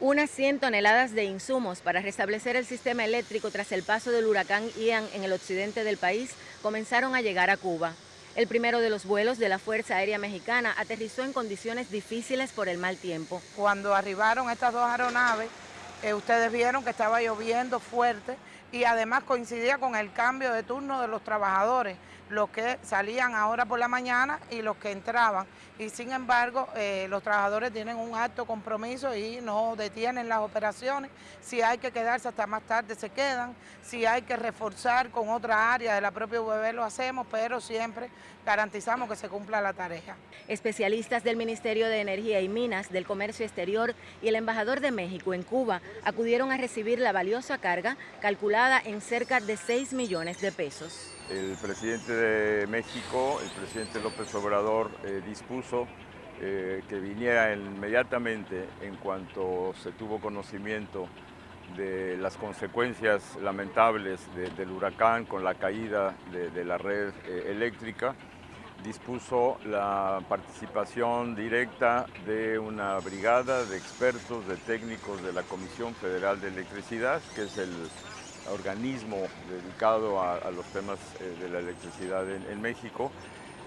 Unas 100 toneladas de insumos para restablecer el sistema eléctrico tras el paso del huracán Ian en el occidente del país comenzaron a llegar a Cuba. El primero de los vuelos de la Fuerza Aérea Mexicana aterrizó en condiciones difíciles por el mal tiempo. Cuando arribaron estas dos aeronaves, eh, ustedes vieron que estaba lloviendo fuerte y además coincidía con el cambio de turno de los trabajadores, los que salían ahora por la mañana y los que entraban. Y sin embargo, eh, los trabajadores tienen un alto compromiso y no detienen las operaciones. Si hay que quedarse hasta más tarde, se quedan. Si hay que reforzar con otra área de la propia UBB, lo hacemos, pero siempre garantizamos que se cumpla la tarea. Especialistas del Ministerio de Energía y Minas, del Comercio Exterior y el embajador de México en Cuba acudieron a recibir la valiosa carga calculada en cerca de 6 millones de pesos. El presidente de México, el presidente López Obrador, eh, dispuso eh, que viniera inmediatamente en cuanto se tuvo conocimiento de las consecuencias lamentables del huracán con la caída de, la red eh, eléctrica, dispuso la participación directa de una brigada de expertos, de técnicos de la Comisión Federal de Electricidad, que es el organismo dedicado a, los temas eh, de la electricidad en, México.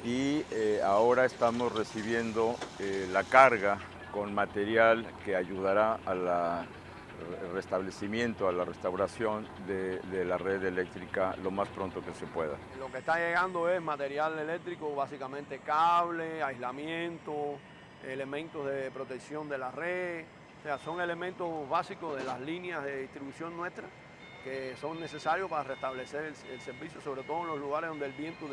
Y eh, ahora estamos recibiendo eh, la carga con material que ayudará al restablecimiento, a la restauración de, de, la red eléctrica lo más pronto que se pueda. Lo que está llegando es material eléctrico, básicamente cable, aislamiento, elementos de protección de la red, o sea, son elementos básicos de las líneas de distribución nuestras que son necesarios para restablecer el, servicio, sobre todo en los lugares donde el viento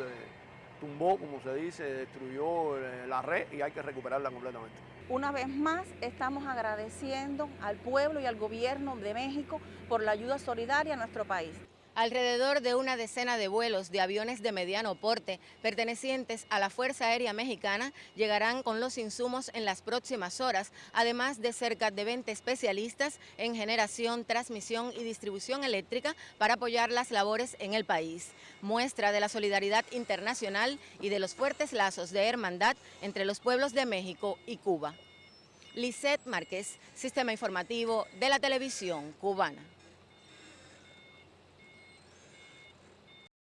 tumbó, como se dice, destruyó eh, la red y hay que recuperarla completamente. Una vez más estamos agradeciendo al pueblo y al gobierno de México por la ayuda solidaria a nuestro país. Alrededor de una decena de vuelos de aviones de mediano porte pertenecientes a la Fuerza Aérea Mexicana llegarán con los insumos en las próximas horas, además de cerca de 20 especialistas en generación, transmisión y distribución eléctrica para apoyar las labores en el país. Muestra de la solidaridad internacional y de los fuertes lazos de hermandad entre los pueblos de México y Cuba. Lisette Márquez, Sistema Informativo de la Televisión Cubana.